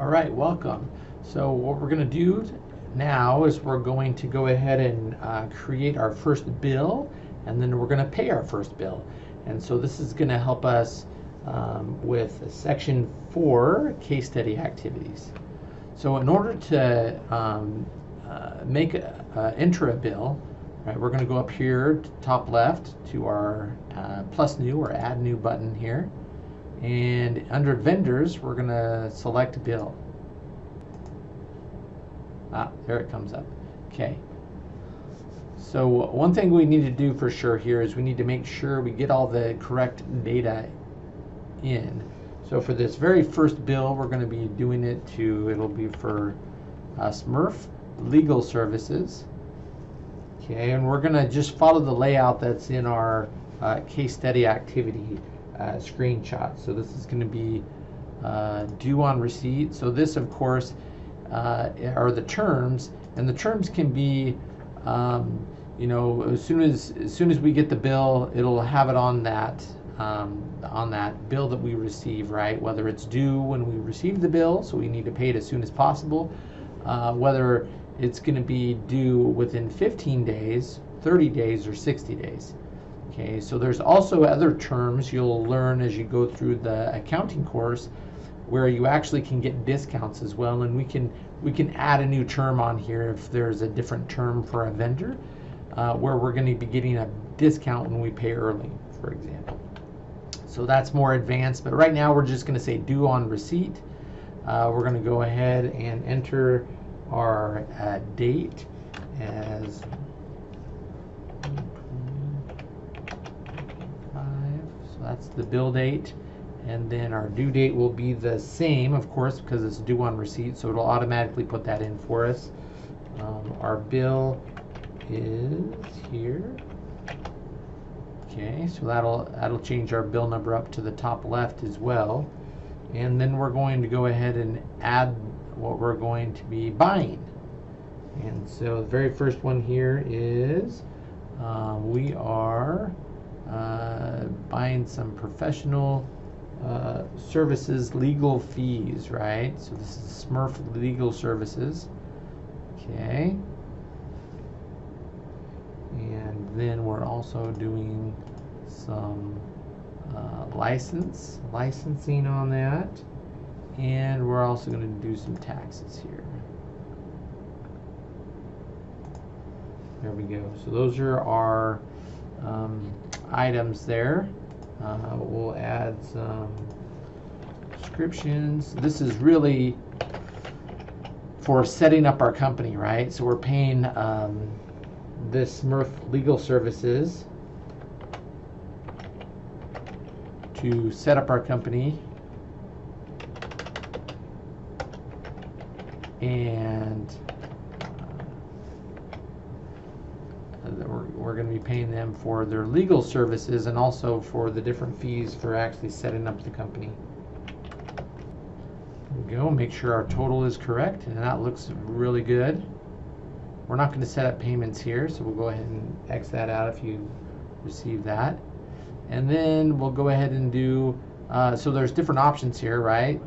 All right, welcome. So what we're going to do now is we're going to go ahead and uh, create our first bill and then we're going to pay our first bill. And so this is going to help us um, with section four case study activities. So in order to um, uh, make a, uh, enter a bill, right, we're going to go up here to top left to our uh, plus new or add new button here. And under vendors, we're going to select bill. Ah, there it comes up. Okay. So one thing we need to do for sure here is we need to make sure we get all the correct data in. So for this very first bill, we're going to be doing it to, it'll be for uh, Smurf Legal Services. Okay, and we're going to just follow the layout that's in our uh, case study activity uh, screenshot. So this is going to be uh, due on receipt. So this, of course, uh, are the terms, and the terms can be, um, you know, as soon as as soon as we get the bill, it'll have it on that um, on that bill that we receive, right? Whether it's due when we receive the bill, so we need to pay it as soon as possible, uh, whether it's going to be due within 15 days, 30 days, or 60 days. Okay, so there's also other terms you'll learn as you go through the accounting course where you actually can get discounts as well and we can we can add a new term on here if there's a different term for a vendor uh, where we're going to be getting a discount when we pay early for example. So that's more advanced but right now we're just going to say due on receipt. Uh, we're going to go ahead and enter our uh, date as that's the bill date. And then our due date will be the same of course because it's due on receipt so it'll automatically put that in for us. Um, our bill is here. Okay so that'll that'll change our bill number up to the top left as well. And then we're going to go ahead and add what we're going to be buying. And so the very first one here is um, we are uh, buying some professional uh, services legal fees, right? So this is Smurf Legal Services. Okay. And then we're also doing some uh, license, licensing on that. And we're also going to do some taxes here. There we go. So those are our um, items there. Uh, we'll add some descriptions. This is really for setting up our company, right? So we're paying um, this Smurf Legal Services to set up our company and we're, going to be paying them for their legal services and also for the different fees for actually setting up the company. Go, make sure our total is correct and that looks really good. We're not going to set up payments here, so we'll go ahead and X that out if you receive that. And then we'll go ahead and do, uh, so there's different options here, right?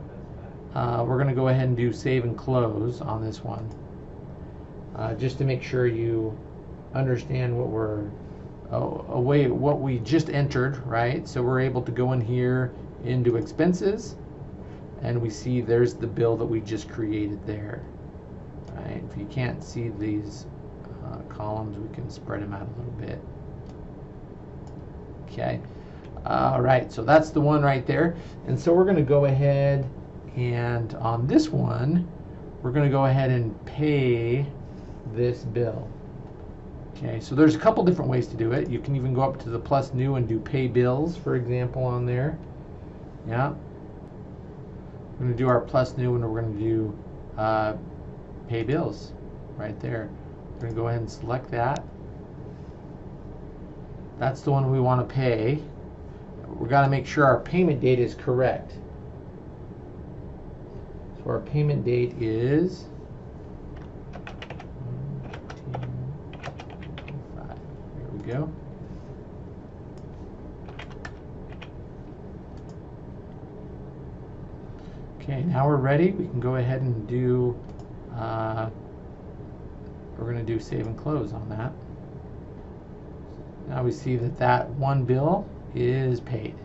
Uh, we're going to go ahead and do save and close on this one. Uh, just to make sure you understand what we're away what we just entered, right? So we're able to go in here into expenses and we see there's the bill that we just created there. Right? If you can't see these uh, columns, we can spread them out a little bit. Okay. All right, so that's the one right there. And so we're going to go ahead and on this one, we're going to go ahead and pay this bill. Okay, so there's a couple different ways to do it. You can even go up to the plus new and do pay bills, for example, on there. Yeah. We're going to do our plus new and we're going to do uh, pay bills right there. We're going to go ahead and select that. That's the one we want to pay. We've got to make sure our payment date is correct. So our payment date is go. Okay, now we're ready. We can go ahead and do, uh, we're going to do save and close on that. Now we see that that one bill is paid.